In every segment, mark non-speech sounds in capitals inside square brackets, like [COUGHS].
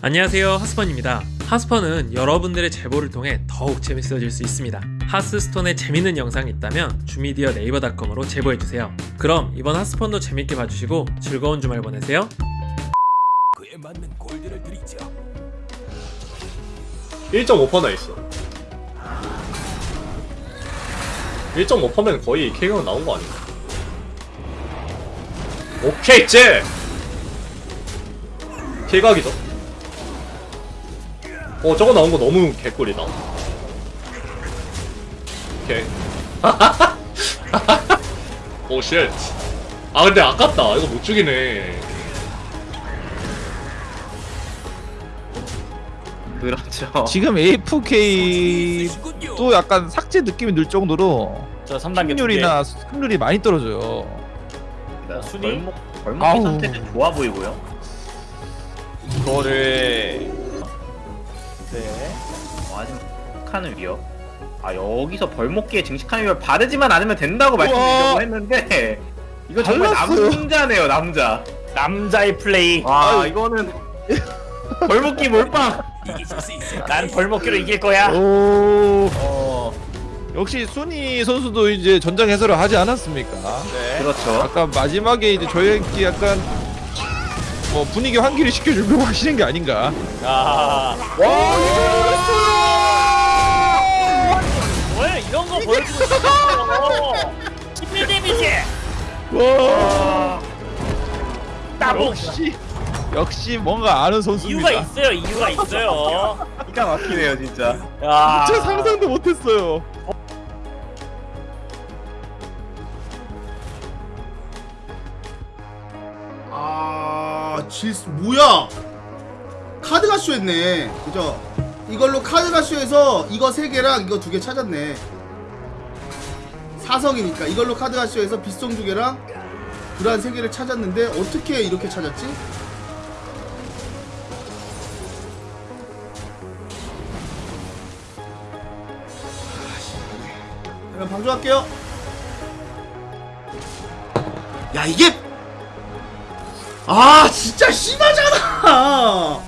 안녕하세요 하스펀입니다. 하스펀은 여러분들의 제보를 통해 더욱 재밌어질 수 있습니다. 하스스톤에 재밌는 영상이 있다면 주미디어 네이버닷컴으로 제보해주세요. 그럼 이번 하스펀도 재밌게 봐주시고 즐거운 주말 보내세요. 그에 맞는 골드를 드리죠. 1.5%나 있어. 1.5%면 거의 K가 나온 거 아닌가 오케이 째 K각이죠 어 저거 나온 거 너무 개꿀이다 오케이 [LAUGHS] 오쉣 아 근데 아깝다 이거 못 죽이네 그렇죠. 지금 AFK도 약간 삭제 느낌이 들 정도로 저 3단계 승률이나 승률이 많이 떨어져요. 순위 벌목 벌목의 아우. 상태는 좋아 보이고요. 이거를 네. 증식하는 위협. 아 여기서 벌목기에 증식하는 위협 바르지만 않으면 된다고 말씀드리려고 했는데 [LAUGHS] 이거 정말 달랐어요. 남자네요 남자. 남자의 플레이. 와 이거는 [LAUGHS] 벌목기 몰빵. 난 벌목기로 이길 거야. 오 어. 역시 순위 선수도 이제 전장 해설을 하지 않았습니까? 네. 그렇죠. 아까 마지막에 이제 저희끼 약간 뭐 분위기 환기를 시켜주려고 [LAUGHS] 하시는 게 아닌가? 아. 왜 이런 거 보여주고 싶어? 11 데미지. 와 따봉. 역시 역시 뭔가 아는 선수입니다. 이유가 있어요. 이유가 있어요. 기가 막히네요 진짜. 야. 진짜 상상도 못했어요. 아, 질 뭐야? 카드가 쇼했네. 그죠? 이걸로 카드가 쇼해서 이거 세 개랑 이거 두개 찾았네. 사성이니까 이걸로 카드가 쇼해서 빗송 두 개랑 불안 세 개를 찾았는데 어떻게 이렇게 찾았지? 그럼 방송할게요. 야 이게 아 진짜 심하잖아.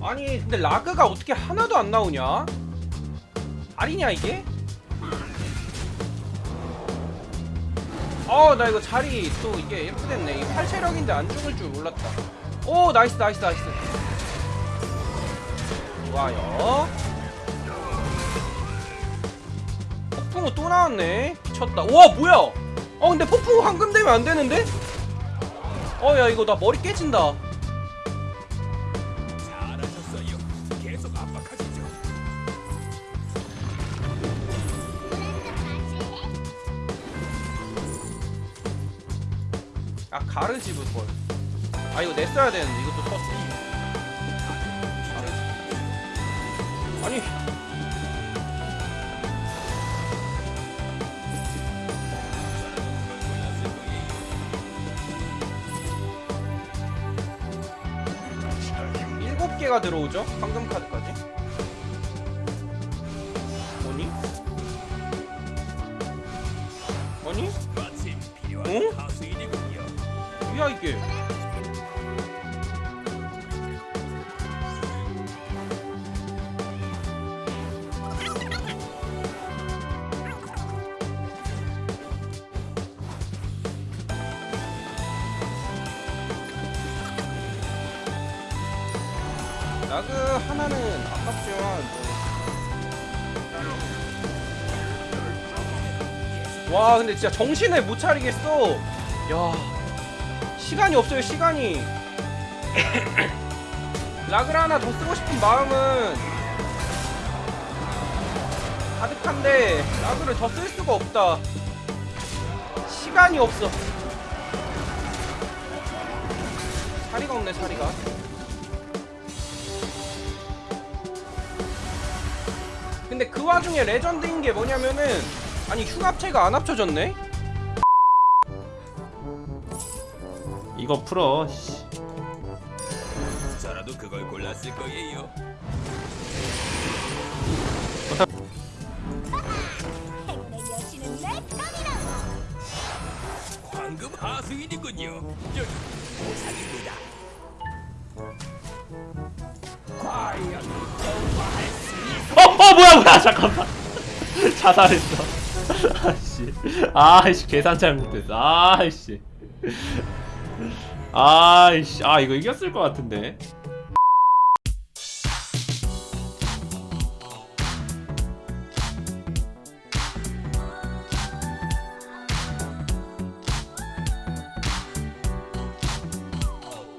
아니 근데 라그가 어떻게 하나도 안 나오냐? 아니냐 이게? 어나 이거 자리 또 이게 예쁘됐네. 이게 팔체력인데 안 죽을 줄 몰랐다. 오 nice nice nice. 좋아요 또 나왔네 미쳤다 우와 뭐야 어 근데 폭풍우 황금 되면 안 되는데? 어 야 이거 나 머리 깨진다. 아 가르 집을 걸. 아 이거 냈어야 되는데 이것도 쳤어. 아니. 일곱 개가 들어오죠? 황금 카드까지. 뭐니? 아니? 하수인이군요. 뭐야 이게? 라그 하나는 아깝지만. 뭐. 와 근데 진짜 정신을 못 차리겠어. 야 시간이 없어요 시간이. [COUGHS] 라그를 하나 더 쓰고 싶은 마음은 가득한데 라그를 더 쓸 수가 없다. 시간이 없어. 자리가 없네 자리가 근데 그 와중에 레전드인 게 뭐냐면은 아니 흉합체가 안 합쳐졌네? 이거 풀어 씨. 저라도 그걸 골랐을 거예요 황금 하수인이군요 여기 보상입니다 뭐야 뭐야 잠깐만. [LAUGHS] 자살했어. 아씨. 아이씨 계산 잘못했어. 아이씨. 아이씨. 아 이거 이겼을 것 같은데